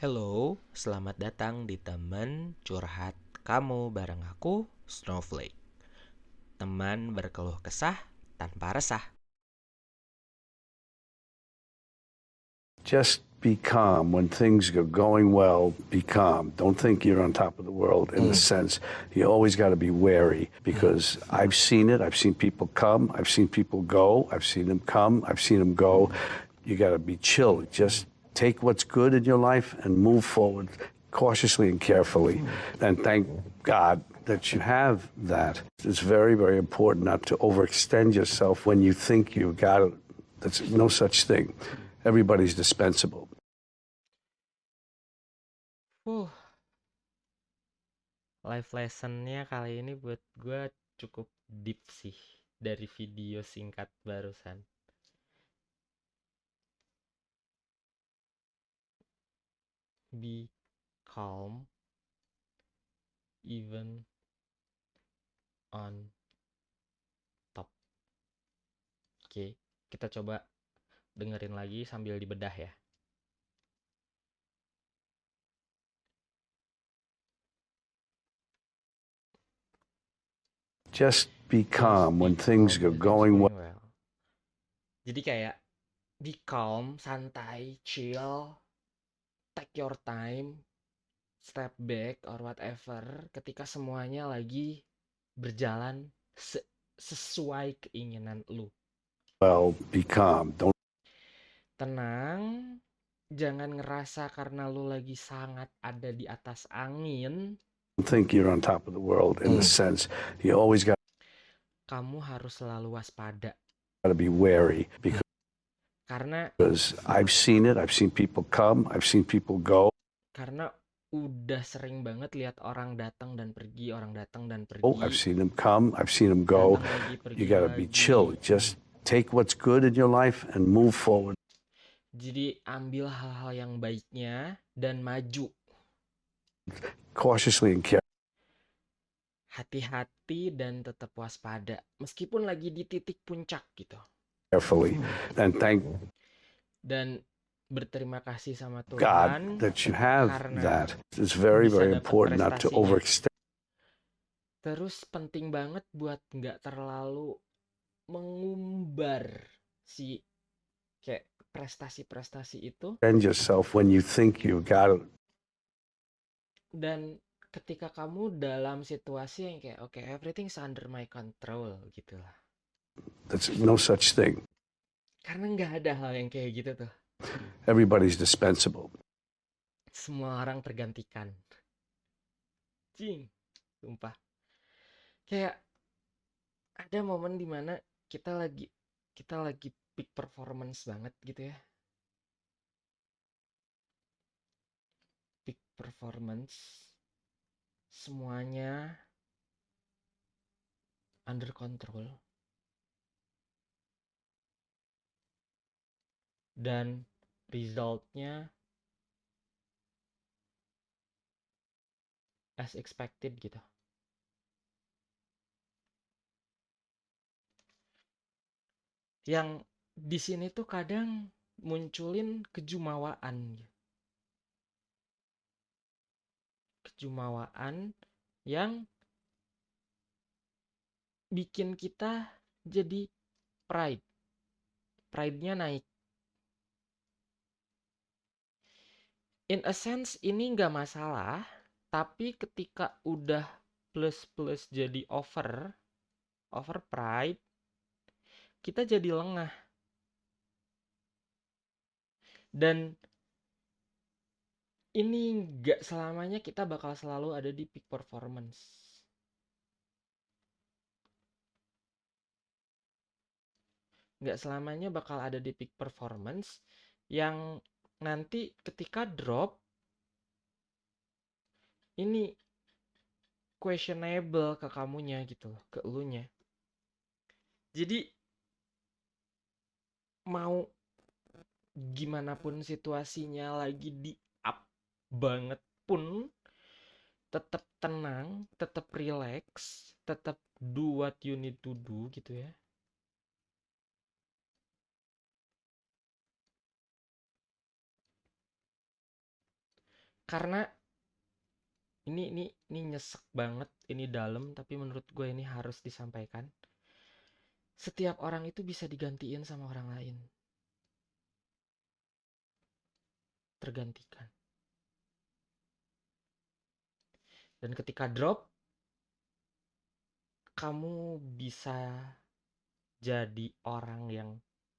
Hello, selamat datang di teman curhat kamu bareng aku, Snowflake. Teman berkeluh kesah tanpa resah. Just be calm when things are going well. Be calm. Don't think you're on top of the world in the sense you always got to be wary because I've seen it. I've seen people come. I've seen people go. I've seen them come. I've seen them go. You got to be chill. Just take what's good in your life and move forward cautiously and carefully. And thank God that you have that. It's very, very important not to overextend yourself when you think you've got it. There's no such thing. Everybody's dispensable. Uh, life lessonnya kali ini buat gue cukup deep sih dari video singkat barusan. Be calm even on top. Oke, kita coba dengerin lagi sambil dibedah ya. Just be calm when things are going well. well. Jadi kayak be calm, santai, chill, take your time, step back or whatever ketika semuanya lagi berjalan se- sesuai keinginan lu. Well, be calm. Don't Tenang, jangan ngerasa karena lu lagi sangat ada di atas angin, think you're on top of the world in the sense you always got kamu harus selalu waspada to be wary because karena I've seen it. I've seen people come. I've seen people go. karena udah sering banget lihat orang datang dan pergi, orang datang dan pergi. Oh, I've seen them come. I've seen them go. lagi, You got to be chill. Just take what's good in your life and move forward. Jadi ambil hal-hal yang baiknya dan maju. cautiously and carefully. Hati-hati dan tetap waspada meskipun lagi di titik puncak gitu. And thank Dan berterima kasih sama God Tuhan that you have that. It's very, very important not to overextend. Terus penting banget buat nggak terlalu mengumbar si kayak prestasi-prestasi itu. Yourself when you think you got it. dan ketika kamu dalam situasi yang kayak oke everything's under my control gitu There's no such thing. Karena nggak ada hal yang kayak gitu tuh. Everybody's dispensable. Semua orang tergantikan. Cing, sumpah. Kayak ada momen di mana kita lagi kita lagi peak performance banget gitu ya. Peak performance semuanya under control dan resultnya as expected gitu. Yang di sini tuh kadang munculin kejumawaan. gitu. Kejumawaan yang bikin kita jadi pride. Pride-nya naik. In a sense ini nggak masalah, tapi ketika udah plus-plus jadi over, over pride, kita jadi lengah. Dan ini nggak selamanya kita bakal selalu ada di peak performance. Nggak selamanya bakal ada di peak performance yang nanti ketika drop ini questionable ke kamunya gitu loh, ke elunya. Jadi mau gimana pun situasinya lagi di up banget pun tetap tenang, tetap relax, tetap do what you need to do gitu ya. Karena ini ini ini nyesek banget ini dalam tapi menurut gue ini harus disampaikan. Setiap orang itu bisa digantiin sama orang lain. Tergantikan. Dan ketika drop kamu bisa jadi orang yang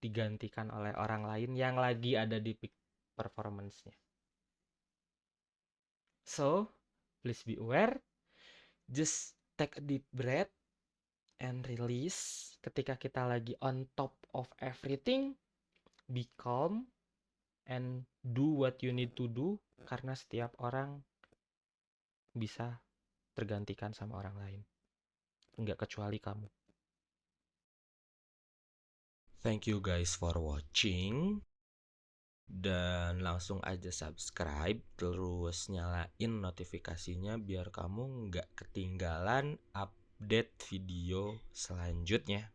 digantikan oleh orang lain yang lagi ada di peak performance-nya. So, please be aware. Just take a deep breath and release. Ketika kita lagi on top of everything, be calm and do what you need to do karena setiap orang bisa tergantikan sama orang lain. Enggak kecuali kamu. Thank you guys for watching. Dan langsung aja subscribe terus nyalain notifikasinya biar kamu nggak ketinggalan update video selanjutnya.